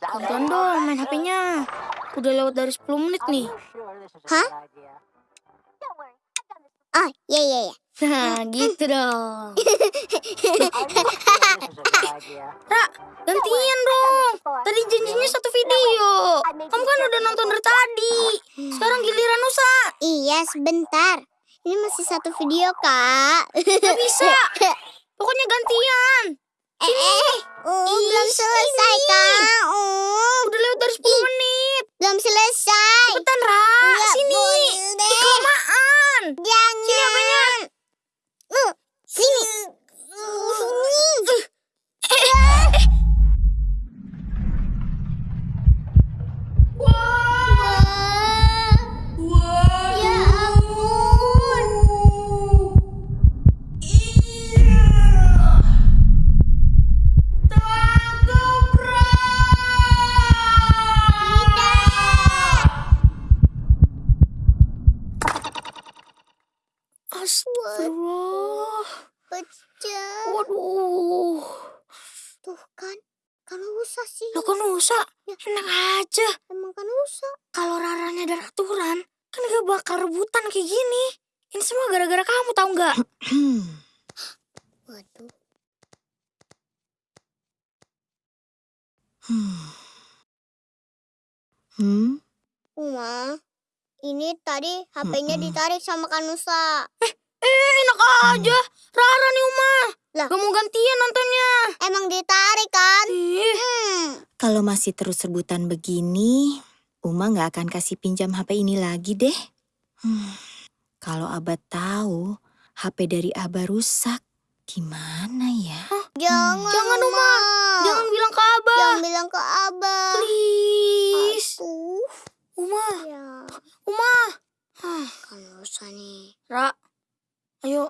Tonton dong main HP-nya. Udah lewat dari 10 menit nih. Hah? Oh, iya, iya, iya. Nah, gitu dong. Ra, gantian dong. Tadi janjinya satu video. Kamu kan udah nonton dari tadi. Sekarang giliran Nusa. Iya, sebentar. Ini masih satu video, Kak. Gak bisa. Pokoknya gantian. Eh, eh, uh, belum selesai, Kak. Uh, Udah lewat dari 10 menit. belum selesai. Cepetan, Ra. Nggak Sini. boleh Ih, deh. kelamaan. Jangan. Kan usah sih. Lo kan Nusa. Enak aja. Emang kan usah. Kalau Raranya ada aturan, kan gak bakal rebutan kayak gini. Ini semua gara-gara kamu tahu nggak? Waduh. Hmm? Uma, ini tadi HP-nya ditarik sama Kanusa. Eh, enak aja. Rara nih Uma. Lah. Gak mau gantian nontonnya. Emang ditarik kan? Ih, Hmm. Kalau masih terus rebutan begini, Uma nggak akan kasih pinjam HP ini lagi deh. Hmm, Kalau Abah tahu HP dari Abah rusak, gimana ya? Jangan, Jangan, Uma. jangan bilang ke Abah. Jangan bilang ke Abah. Please. Aduh, Uma, ya. Uma. Kanusa nih. Ra, ayo.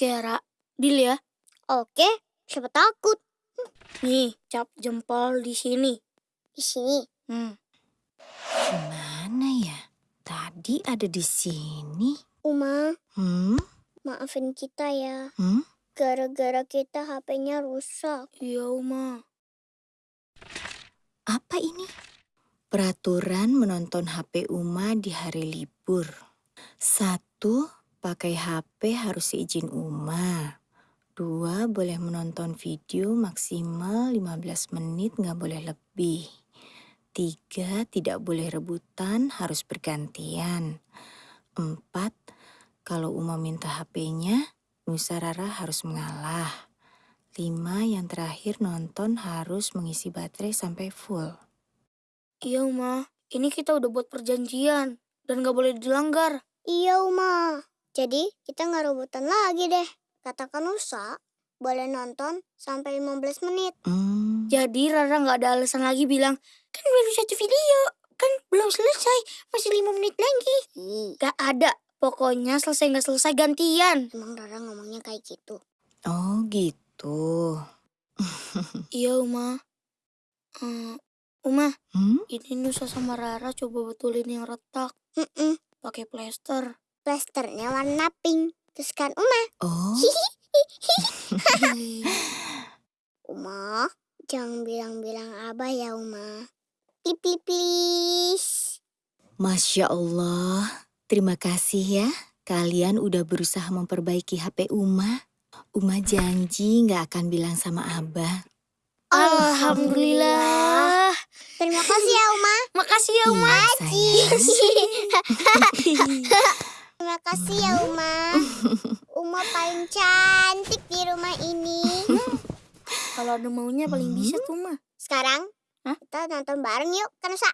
Oke, Ra. Deal ya. Oke, siapa takut? Nih, cap jempol di sini. Di sini. Hmm. Gimana ya? Tadi ada di sini. Uma, Hmm? maafin kita ya. Hmm? Gara-gara kita HP-nya rusak. Iya, Uma. Apa ini? Peraturan menonton HP Uma di hari libur. Satu, pakai HP harus seizin Uma. Dua, boleh menonton video maksimal 15 menit nggak boleh lebih. Tiga, tidak boleh rebutan, harus bergantian. Empat, kalau Uma minta HP-nya, Nusa Rara harus mengalah. Lima, yang terakhir nonton harus mengisi baterai sampai full. Iya, Uma. Ini kita udah buat perjanjian. Dan gak boleh dilanggar. Iya, Uma. Jadi, kita nggak rebutan lagi deh. Kata Kanusa, boleh nonton sampai 15 menit. Hmm, Jadi Rara gak ada alasan lagi bilang, kan baru satu video. Kan belum selesai. Masih lima menit lagi. Ih, Gak ada. Pokoknya selesai gak selesai gantian. emang Rara ngomongnya kayak gitu. oh gitu. Iya, Uma. Eh, Uma, Hmm? ini Nusa sama Rara coba betulin yang retak. Mm-mm. Pakai plester. Plasternya warna pink. Terus kan Uma, Oh, Uma, jangan bilang-bilang abah ya Uma. Please, please. Masya Allah. Terima kasih ya. Kalian udah berusaha memperbaiki HP Uma. Uma janji nggak akan bilang sama Abah. Alhamdulillah. Terima kasih ya Uma. Makasih ya, Uma. Iya. Terima kasih ya Uma. Uma paling cantik di rumah ini. Kalau ada maunya paling bisa tuh, Uma. Sekarang Hah? kita nonton bareng yuk, Kanusa.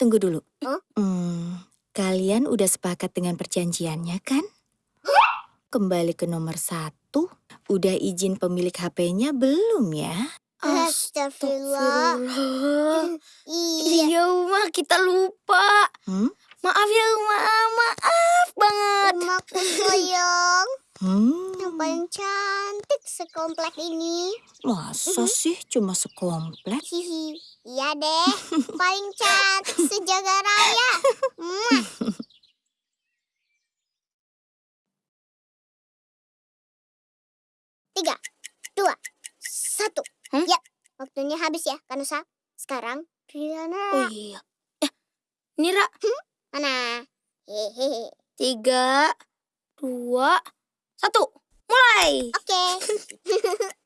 Tunggu dulu. Oh? Hmm, kalian udah sepakat dengan perjanjiannya kan? Kembali ke nomor satu. Udah izin pemilik HP-nya belum ya? Astagfirullah. Astagfirullah. Iya. Iya, Uma, kita lupa. Hmm? Maaf ya Uma, maaf banget. Uma Kuntoyong, Hmm. Yang paling cantik sekomplek ini. Masa -hmm. sih cuma sekomplek? Iya deh, paling cantik sejaga raya. Tiga, dua, satu. Hmm? Ya, waktunya habis ya, Kanusa. Sekarang, Rilana. Oh iya. Eh, Nira, hmm? Mana? Hehehe. Tiga, dua, satu. Mulai. Oke.